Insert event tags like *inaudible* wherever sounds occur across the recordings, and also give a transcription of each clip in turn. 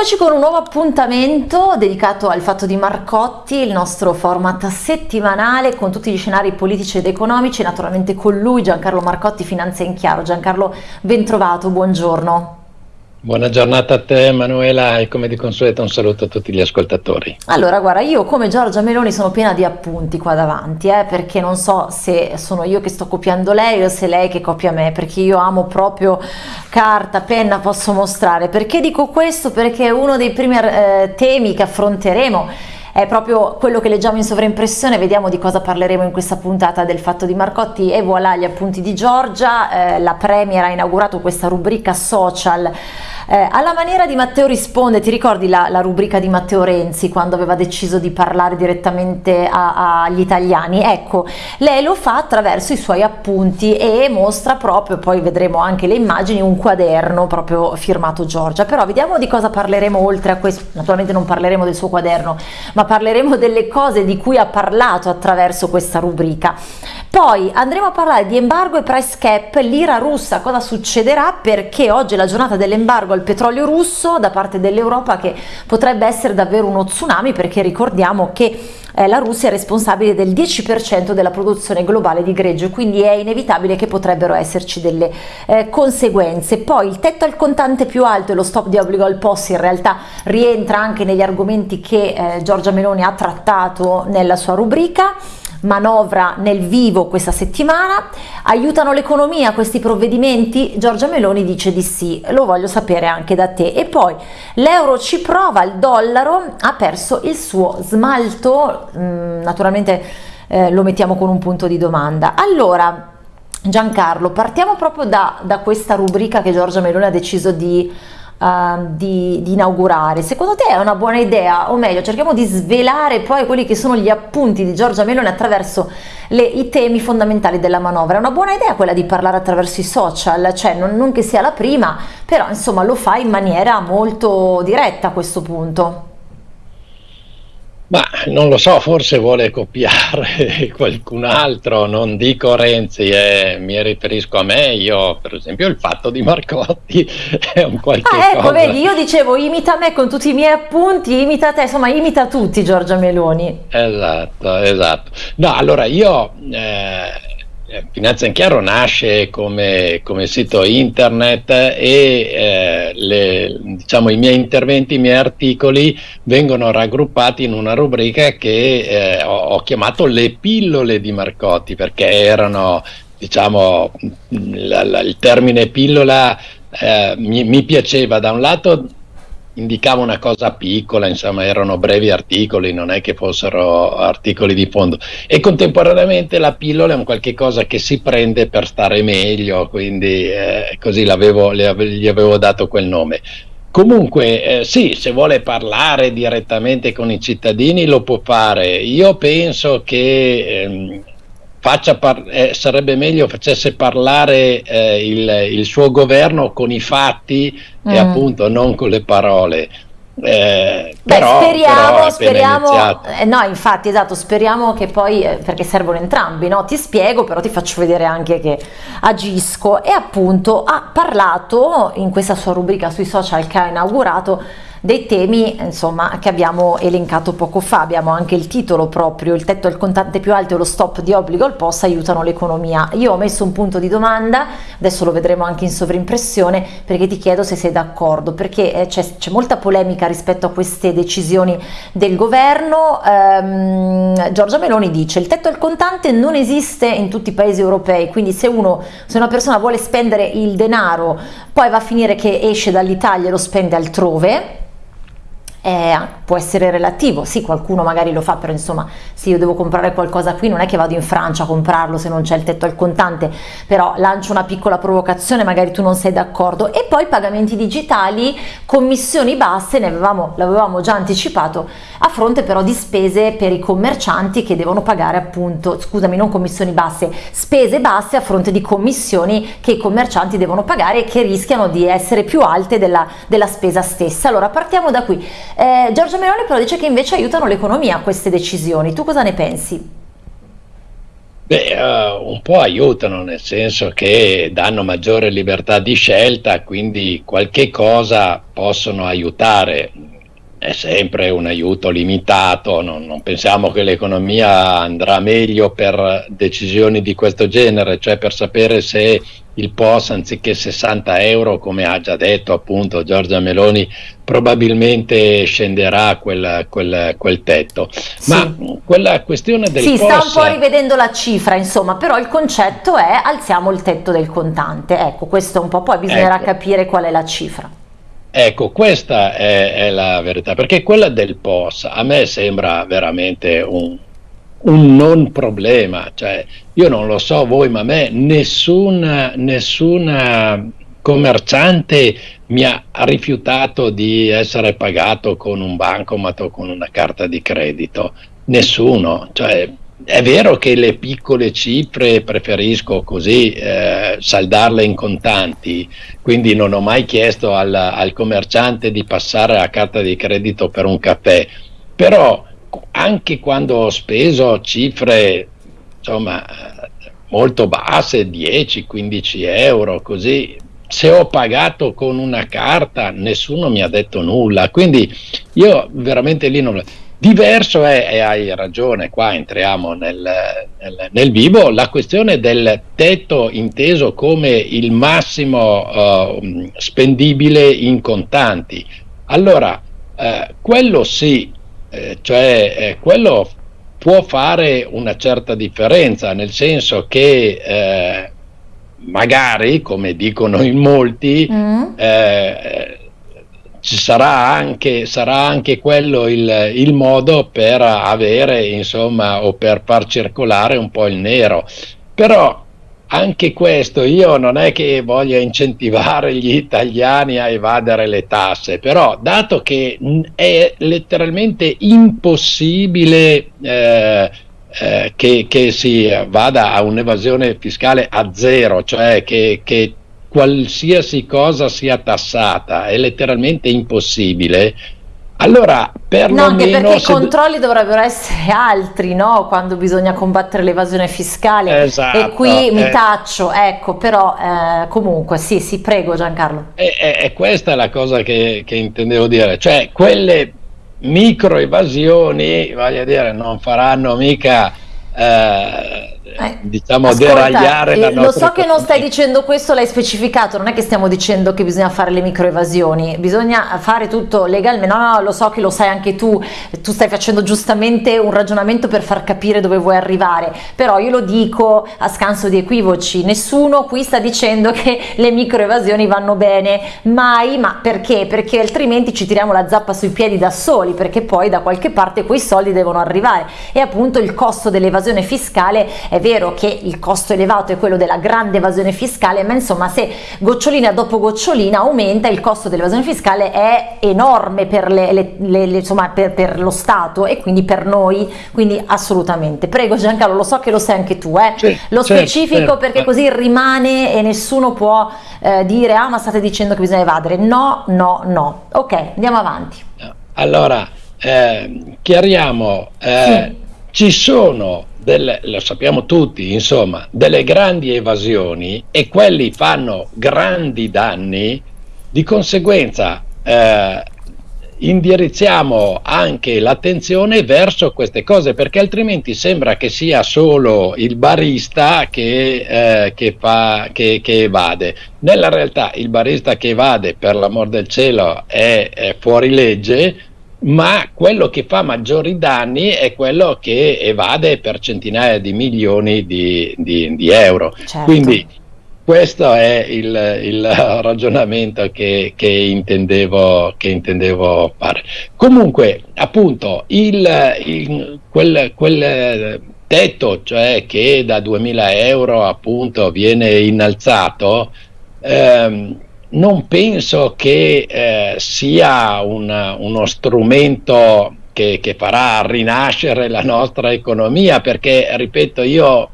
Eccoci con un nuovo appuntamento dedicato al fatto di Marcotti, il nostro format settimanale con tutti gli scenari politici ed economici, naturalmente con lui Giancarlo Marcotti, Finanza in Chiaro. Giancarlo, ben trovato, buongiorno. Buona giornata a te Emanuela e come di consueto un saluto a tutti gli ascoltatori. Allora guarda io come Giorgia Meloni sono piena di appunti qua davanti eh, perché non so se sono io che sto copiando lei o se lei che copia me perché io amo proprio carta, penna, posso mostrare. Perché dico questo? Perché uno dei primi eh, temi che affronteremo è proprio quello che leggiamo in sovraimpressione, vediamo di cosa parleremo in questa puntata del fatto di Marcotti. E voilà gli appunti di Giorgia, eh, la Premier ha inaugurato questa rubrica social eh, alla maniera di Matteo risponde, ti ricordi la, la, rubrica di Matteo Renzi quando aveva deciso di parlare direttamente agli italiani? Ecco, lei lo fa attraverso i suoi appunti e mostra proprio, poi vedremo anche le immagini, un quaderno proprio firmato Giorgia. Però vediamo di cosa parleremo oltre a questo, naturalmente non parleremo del suo quaderno, ma parleremo delle cose di cui ha parlato attraverso questa rubrica. Poi andremo a parlare di embargo e price cap, lira russa, cosa succederà? Perché oggi è la giornata dell'embargo al petrolio russo da parte dell'Europa che potrebbe essere davvero uno tsunami perché ricordiamo che eh, la Russia è responsabile del 10% della produzione globale di greggio, quindi è inevitabile che potrebbero esserci delle eh, conseguenze. Poi il tetto al contante più alto e lo stop di obbligo al POS in realtà rientra anche negli argomenti che eh, Giorgia Meloni ha trattato nella sua rubrica manovra nel vivo questa settimana. Aiutano l'economia questi provvedimenti? Giorgia Meloni dice di sì, lo voglio sapere anche da te. E poi l'euro ci prova, il dollaro ha perso il suo smalto, mm, naturalmente eh, lo mettiamo con un punto di domanda. Allora, Giancarlo, partiamo proprio da, da questa rubrica che Giorgia Meloni ha deciso di uh, di, di, inaugurare. Secondo te è una buona idea, o meglio, cerchiamo di svelare poi quelli che sono gli appunti di Giorgia Meloni attraverso le, i temi fondamentali della manovra. È una buona idea quella di parlare attraverso i social, cioè non, non che sia la prima, però insomma lo fa in maniera molto diretta a questo punto. Ma non lo so, forse vuole copiare *laughs* qualcun altro, non dico Renzi, eh, mi riferisco a me, io per esempio il fatto di Marcotti *laughs* è un qualche ah, ecco, cosa. vedi, io dicevo imita me con tutti i miei appunti, imita te, insomma imita tutti Giorgia Meloni. Esatto, esatto. No, allora io... Eh, Finanza in Chiaro nasce come, come sito internet e eh, le, diciamo, i miei interventi, i miei articoli vengono raggruppati in una rubrica che eh, ho, ho, chiamato le pillole di Marcotti perché erano, diciamo, la, la, il termine pillola eh, mi, mi piaceva da un lato indicava una cosa piccola, insomma erano brevi articoli, non è che fossero articoli di fondo e contemporaneamente la pillola è un qualche cosa che si prende per stare meglio, quindi eh, così l'avevo, gli avevo dato quel nome. Comunque, eh, sì, se vuole parlare direttamente con i cittadini lo può fare. Io penso che ehm, eh, sarebbe meglio facesse parlare eh, il, il, suo governo con i fatti mm. e appunto non con le parole. Eh, Beh, però, speriamo, però speriamo eh, no infatti esatto speriamo che poi eh, perché servono entrambi no? ti spiego però ti faccio vedere anche che agisco e appunto ha parlato in questa sua rubrica sui social che ha inaugurato dei temi insomma, che abbiamo elencato poco fa, abbiamo anche il titolo proprio, il tetto al contante più alto e lo stop di obbligo al POS aiutano l'economia. Io ho messo un punto di domanda, adesso lo vedremo anche in sovrimpressione, perché ti chiedo se sei d'accordo, perché eh, c'è, molta polemica rispetto a queste decisioni del governo. Ehm, Giorgia Meloni dice il tetto al contante non esiste in tutti i paesi europei, quindi se, uno, se una persona vuole spendere il denaro, poi va a finire che esce dall'Italia e lo spende altrove, eh, può essere relativo, sì qualcuno magari lo fa, però insomma se io devo comprare qualcosa qui non è che vado in Francia a comprarlo se non c'è il tetto al contante, però lancio una piccola provocazione, magari tu non sei d'accordo e poi pagamenti digitali, commissioni basse, ne avevamo, l'avevamo già anticipato, a fronte però di spese per i commercianti che devono pagare appunto, scusami non commissioni basse, spese basse a fronte di commissioni che i commercianti devono pagare e che rischiano di essere più alte della, della spesa stessa. Allora partiamo da qui. Eh, Giorgia Meloni però dice che invece aiutano l'economia queste decisioni. Tu cosa ne pensi? Beh, uh, un po' aiutano, nel senso che danno maggiore libertà di scelta, quindi qualche cosa possono aiutare. È sempre un aiuto limitato, non, non pensiamo che l'economia andrà meglio per decisioni di questo genere, cioè per sapere se il POS anziché 60 euro, come ha già detto appunto Giorgia Meloni, probabilmente scenderà quel, quel, quel tetto. Sì. Ma quella questione del sì, POS... Sì, sta un po' rivedendo la cifra, insomma, però il concetto è alziamo il tetto del contante. Ecco, questo un po', poi bisognerà ecco. capire qual è la cifra. Ecco, questa è, è, la verità, perché quella del POS a me sembra veramente un, un non problema, cioè io non lo so voi, ma a me nessuna, nessuna commerciante mi ha rifiutato di essere pagato con un bancomat o con una carta di credito, nessuno, cioè è vero che le piccole cifre preferisco così eh, saldarle in contanti, quindi non ho mai chiesto al, al commerciante di passare a carta di credito per un caffè, però anche quando ho speso cifre insomma molto basse 10-15 euro così se ho pagato con una carta nessuno mi ha detto nulla quindi io veramente lì non diverso è e hai ragione qua entriamo nel, nel, nel, vivo la questione del tetto inteso come il massimo uh, spendibile in contanti allora uh, quello sì eh, cioè eh, quello può fare una certa differenza, nel senso che eh, magari, come dicono in molti, mm. eh, ci sarà anche, sarà anche quello il, il, modo per avere, insomma, o per far circolare un po' il nero. Però anche questo io non è che voglia incentivare gli italiani a evadere le tasse, però dato che è letteralmente impossibile eh, eh, che, che, si vada a un'evasione fiscale a zero, cioè che, che qualsiasi cosa sia tassata, è letteralmente impossibile allora, perlomeno... No, anche perché i controlli dovrebbero essere altri, no? Quando bisogna combattere l'evasione fiscale. Esatto, e qui eh... mi taccio, ecco, però eh, comunque, sì, sì, prego Giancarlo. E, e, e questa è la cosa che, che intendevo dire, cioè quelle micro evasioni, voglio dire, non faranno mica... Eh, eh, diciamo ascolta, deragliare la eh, Lo so che non stai dicendo questo, l'hai specificato, non è che stiamo dicendo che bisogna fare le microevasioni, bisogna fare tutto legalmente, no, no, lo so che lo sai anche tu, tu stai facendo giustamente un ragionamento per far capire dove vuoi arrivare, però io lo dico a scanso di equivoci, nessuno qui sta dicendo che le microevasioni vanno bene, mai, ma perché? Perché altrimenti ci tiriamo la zappa sui piedi da soli, perché poi da qualche parte quei soldi devono arrivare e appunto il costo dell'evasione fiscale è vero che il costo elevato è quello della grande evasione fiscale, ma insomma se gocciolina dopo gocciolina aumenta il costo dell'evasione fiscale è enorme per, le, le, le, insomma, per, per, lo Stato e quindi per noi, quindi assolutamente. Prego Giancarlo, lo so che lo sai anche tu, eh? sì, lo specifico certo. perché così rimane e nessuno può eh, dire ah ma state dicendo che bisogna evadere. No, no, no. Ok, andiamo avanti. Allora, eh, chiariamo, eh, sì. ci sono delle, lo sappiamo tutti, insomma, delle grandi evasioni e quelli fanno grandi danni, di conseguenza eh, indirizziamo anche l'attenzione verso queste cose perché altrimenti sembra che sia solo il barista che, eh, che, fa, che, che evade. Nella realtà il barista che evade, per l'amor del cielo, è, è fuori legge ma quello che fa maggiori danni è quello che evade per centinaia di milioni di, di, di euro. Certo. Quindi questo è il, il *laughs* ragionamento che, che, intendevo, che, intendevo, fare. Comunque, appunto, il, il, quel, quel, tetto, cioè che da 2000 euro appunto viene innalzato, ehm, non penso che eh, sia un, uno strumento che, che, farà rinascere la nostra economia, perché, ripeto, io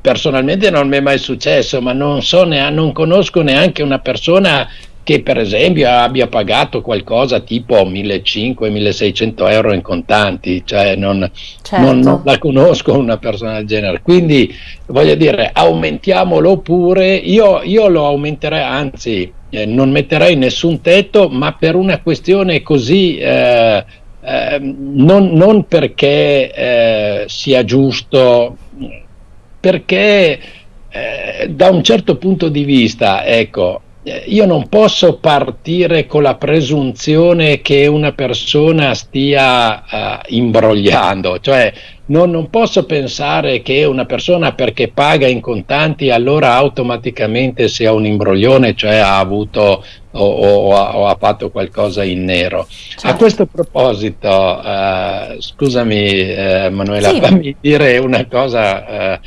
personalmente non mi è mai successo, ma non, so neanche, non conosco neanche una persona che per esempio abbia pagato qualcosa tipo 1.500-1.600 euro in contanti, cioè non, certo. non, non, la conosco una persona del genere. Quindi voglio dire, aumentiamolo pure, io, io lo aumenterei, anzi eh, non metterei nessun tetto, ma per una questione così... Eh, eh, non, non, perché eh, sia giusto, perché eh, da un certo punto di vista, ecco, io non posso partire con la presunzione che una persona stia uh, imbrogliando, cioè non, non, posso pensare che una persona perché paga in contanti allora automaticamente sia un imbroglione, cioè ha avuto o, o, o ha fatto qualcosa in nero. Certo. A questo proposito, uh, scusami uh, Manuela, sì. fammi dire una cosa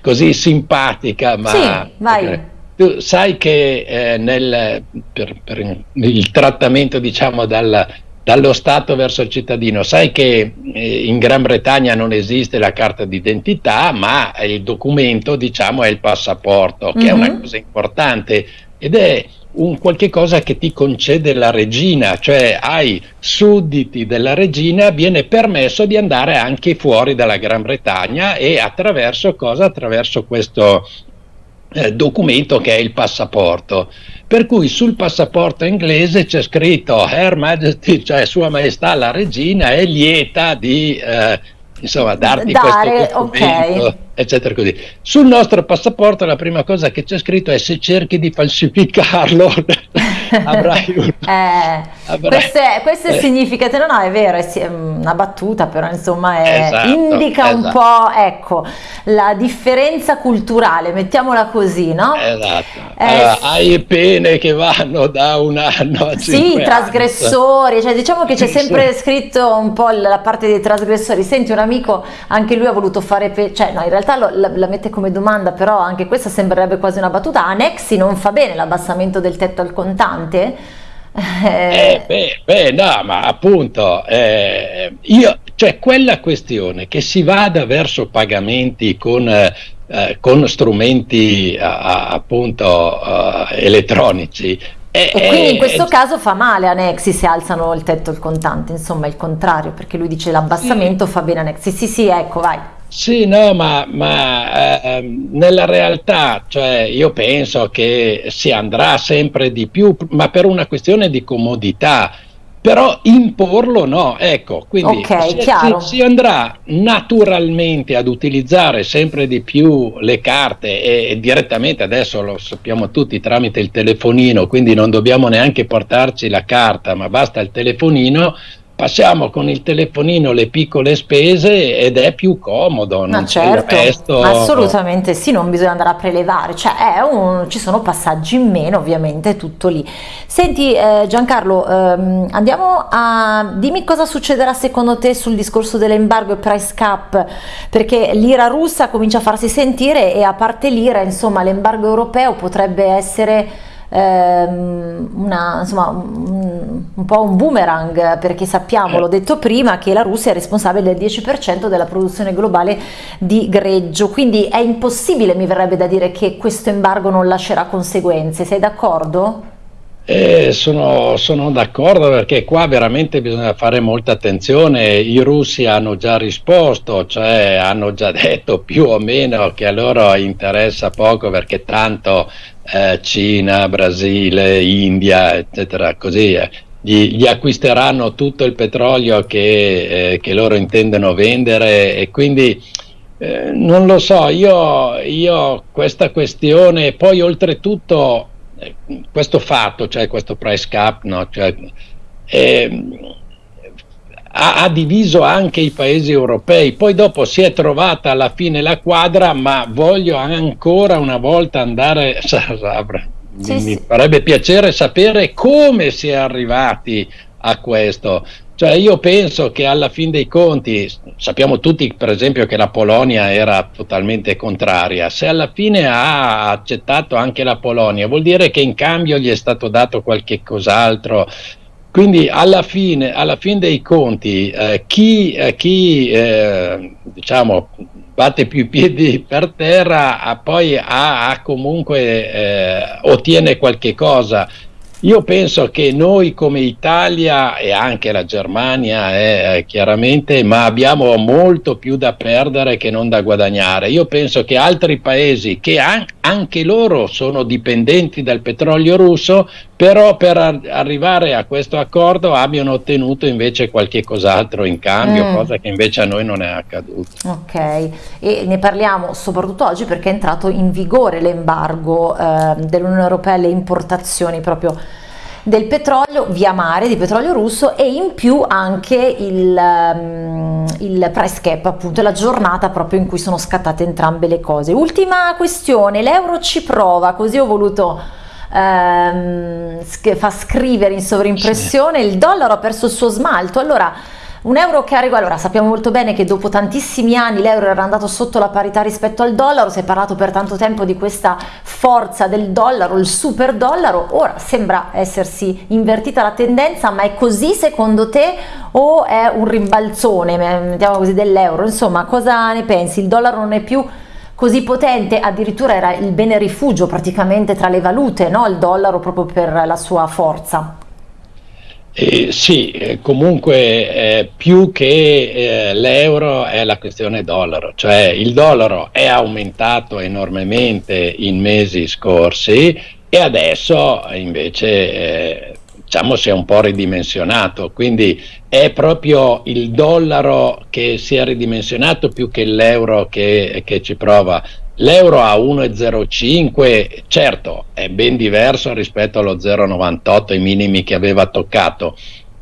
così simpatica, ma... Sì, vai. Tu sai che eh, nel, per, per, il trattamento diciamo dal, dallo Stato verso il cittadino, sai che eh, in Gran Bretagna non esiste la carta d'identità, ma il documento diciamo è il passaporto, che mm-hmm. è una mhm. cosa importante ed è un qualche cosa che ti concede la regina, cioè ai sudditi della regina viene permesso di andare anche fuori dalla Gran Bretagna e attraverso cosa? Attraverso questo eh, documento che è il passaporto. Per cui sul passaporto inglese c'è scritto Her Majesty, cioè Sua Maestà la Regina, è lieta di eh, insomma, darti Dare, questo documento. Okay eccetera così. Sul nostro passaporto la prima cosa che c'è scritto è se cerchi di falsificarlo *laughs* avrai un... *laughs* eh, avrai... Questo, è, questo è eh. significativo, no, è vero, è una battuta, però insomma è, esatto, indica esatto. un po', ecco, la differenza culturale, mettiamola così, no? Esatto. Eh, allora, hai pene che vanno da un anno a Sì, trasgressori, cioè diciamo che c'è sempre scritto un po' la parte dei trasgressori. Senti, un amico, anche lui ha voluto fare, pe- cioè no, in realtà realtà lo, la, la, mette come domanda, però anche questa sembrerebbe quasi una battuta. A Nexi non fa bene l'abbassamento del tetto al contante? Eh, beh, beh, no, ma appunto, eh, io, cioè quella questione che si vada verso pagamenti con, eh, con strumenti appunto eh, elettronici. e quindi in questo caso fa male a Nexi se alzano il tetto al contante, insomma il contrario, perché lui dice l'abbassamento sì. fa bene a Nexi. Sì, sì, ecco, vai. Sì, no, ma, ma eh, nella realtà, cioè, io penso che si andrà sempre di più, ma per una questione di comodità. Però imporlo no, ecco, quindi okay, si, si, andrà naturalmente ad utilizzare sempre di più le carte e, e, direttamente adesso lo sappiamo tutti tramite il telefonino, quindi non dobbiamo neanche portarci la carta, ma basta il telefonino passiamo con il telefonino le piccole spese ed è più comodo. Ma certo, resto... assolutamente sì, non bisogna andare a prelevare, cioè un, ci sono passaggi in meno, ovviamente tutto lì. Senti eh, Giancarlo, ehm, andiamo a dimmi cosa succederà secondo te sul discorso dell'embargo e price cap, perché l'ira russa comincia a farsi sentire e a parte l'ira, insomma, l'embargo europeo potrebbe essere ehm, una, insomma, un, un, po' un boomerang perché sappiamo, l'ho detto prima, che la Russia è responsabile del 10% della produzione globale di greggio, quindi è impossibile, mi verrebbe da dire, che questo embargo non lascerà conseguenze, sei d'accordo? Eh, sono, sono, d'accordo perché qua veramente bisogna fare molta attenzione. I russi hanno già risposto, cioè hanno già *laughs* detto più o meno che a loro interessa poco perché tanto eh, Cina, Brasile, India, eccetera, così eh, gli, gli, acquisteranno tutto il petrolio che, eh, che, loro intendono vendere e quindi eh, non lo so, io, io questa questione, poi oltretutto questo fatto, cioè questo price cap, no? cioè, eh, ha, ha, diviso anche i paesi europei, poi dopo si è trovata alla fine la quadra, ma voglio ancora una volta andare, mi, sì. farebbe piacere sapere come si è arrivati a questo. Cioè io penso che alla fin dei conti, sappiamo tutti per esempio che la Polonia era totalmente contraria, se alla fine ha accettato anche la Polonia vuol dire che in cambio gli è stato dato qualche cos'altro. Quindi alla fine, alla fin dei conti eh, chi, eh, chi eh, diciamo, batte più i piedi per terra poi ha, ha comunque eh, ottiene qualche cosa io penso che noi come Italia e anche la Germania eh, chiaramente, ma abbiamo molto più da perdere che non da guadagnare. Io penso che altri paesi che an- anche loro sono dipendenti dal petrolio russo, però per ar- arrivare a questo accordo abbiano ottenuto invece qualche cos'altro in cambio, mm. cosa che invece a noi non è accaduto. Ok, e ne parliamo soprattutto oggi perché è entrato in vigore l'embargo eh, dell'Unione Europea alle importazioni proprio del petrolio via mare, di petrolio russo e in più anche il, um, il price cap, appunto la giornata proprio in cui sono scattate entrambe le cose. Ultima questione, l'euro ci prova, così ho voluto ehm, fa scrivere in sovrimpressione, il dollaro ha perso il suo smalto, allora un euro che arriva, allora sappiamo molto bene che dopo tantissimi anni l'euro era andato sotto la parità rispetto al dollaro, si è parlato per tanto tempo di questa forza del dollaro, il super dollaro, ora sembra essersi invertita la tendenza, ma è così secondo te o è un rimbalzone, mettiamo così, dell'euro? Insomma, cosa ne pensi? Il dollaro non è più così potente, addirittura era il bene rifugio praticamente tra le valute, no? il dollaro proprio per la sua forza. Eh, sì, eh, comunque eh, più che eh, l'euro è la questione dollaro, cioè il dollaro è aumentato enormemente in mesi scorsi e adesso invece eh, diciamo si è un po' ridimensionato, quindi è proprio il dollaro che si è ridimensionato più che l'euro che, che ci prova. L'euro a 1,05 certo è ben diverso rispetto allo 0,98 i minimi che aveva toccato,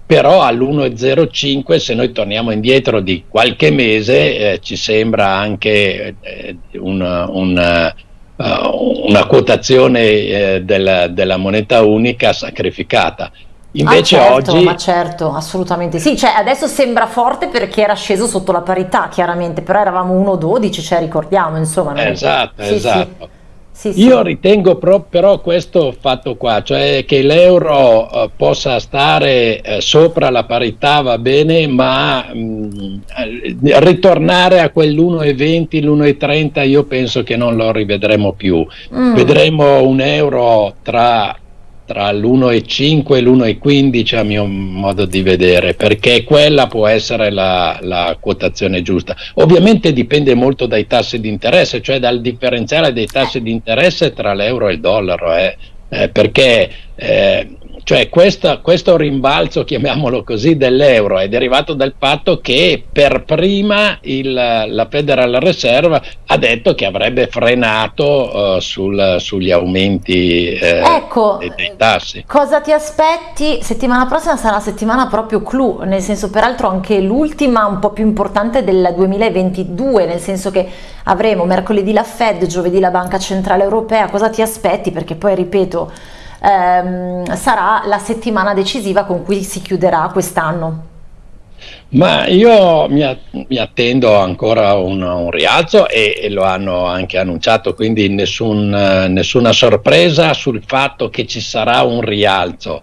però all'1,05 se noi torniamo indietro di qualche mese eh, ci sembra anche eh, un, un, uh, una quotazione eh, della, della moneta unica sacrificata. Invece ah, certo, oggi... Ma certo, assolutamente sì, cioè adesso sembra forte perché era sceso sotto la parità chiaramente, però eravamo 1,12, cioè ricordiamo insomma. Esatto, sì, esatto. Sì. Sì, Io ritengo pro, però questo fatto qua, cioè che l'euro uh, possa stare uh, sopra la parità va bene, ma mh, mm, ritornare a quell'1,20, l'1,30 io penso che non lo rivedremo più. Mm. Vedremo un euro tra tra l'1,5 e l'1,15 a mio modo di vedere, perché quella può essere la, la, quotazione giusta. Ovviamente dipende molto dai tassi di interesse, cioè dal differenziale dei tassi di interesse tra l'euro e il dollaro, eh, eh, perché eh, cioè questa, questo rimbalzo, chiamiamolo così, dell'euro è derivato dal fatto che per prima il, la Federal Reserve ha detto che avrebbe frenato uh, sul, sugli aumenti eh, ecco, dei, dei, tassi. Cosa ti aspetti? Settimana prossima sarà la settimana proprio clou, nel senso peraltro anche l'ultima un po' più importante del 2022, nel senso che avremo mercoledì la Fed, giovedì la Banca Centrale Europea. Cosa ti aspetti? Perché poi ripeto ehm, sarà la settimana decisiva con cui si chiuderà quest'anno. Ma io mi, attendo ancora un, un rialzo e, e, lo hanno anche annunciato, quindi nessun, nessuna sorpresa sul fatto che ci sarà un rialzo.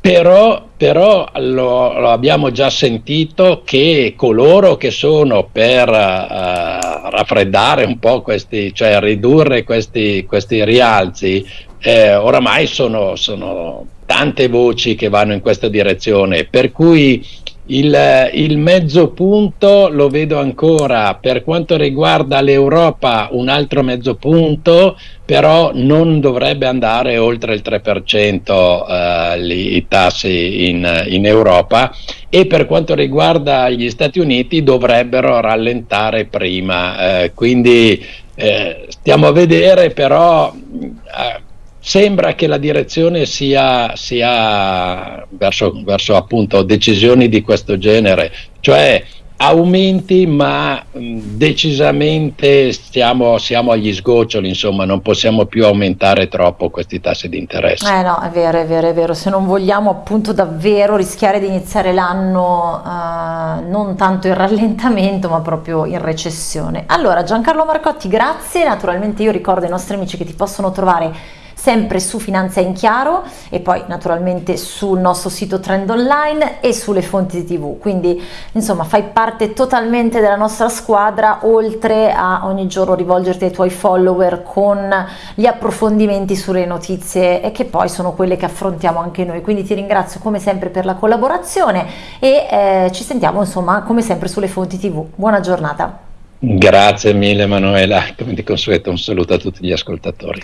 Però, però lo, lo, abbiamo già sentito che coloro che sono per uh, raffreddare un po' questi, cioè ridurre questi, questi rialzi, eh, oramai sono, sono, tante voci che vanno in questa direzione, per cui il, il, mezzo punto lo vedo ancora. Per quanto riguarda l'Europa un altro mezzo punto però non dovrebbe andare oltre il 3% eh, li, i tassi in, in, Europa. E per quanto riguarda gli Stati Uniti dovrebbero rallentare prima eh, quindi eh, stiamo a vedere però eh, sembra che la direzione sia, sia verso, verso, appunto decisioni di questo genere, cioè aumenti ma decisamente stiamo, siamo agli sgoccioli, insomma non possiamo più aumentare troppo questi tassi di interesse. Eh no, è vero, è vero, è vero, se non vogliamo appunto davvero rischiare di iniziare l'anno uh, non tanto in rallentamento ma proprio in recessione. Allora Giancarlo Marcotti, grazie, naturalmente io ricordo ai nostri amici che ti possono trovare sempre su Finanza in Chiaro e poi naturalmente sul nostro sito Trend Online e sulle fonti TV. Quindi insomma fai parte totalmente della nostra squadra oltre a ogni giorno rivolgerti ai tuoi follower con gli approfondimenti sulle notizie e che poi sono quelle che affrontiamo anche noi. Quindi ti ringrazio come sempre per la collaborazione e eh, ci sentiamo insomma come sempre sulle fonti TV. Buona giornata. Grazie mille Manuela, come di consueto un saluto a tutti gli ascoltatori.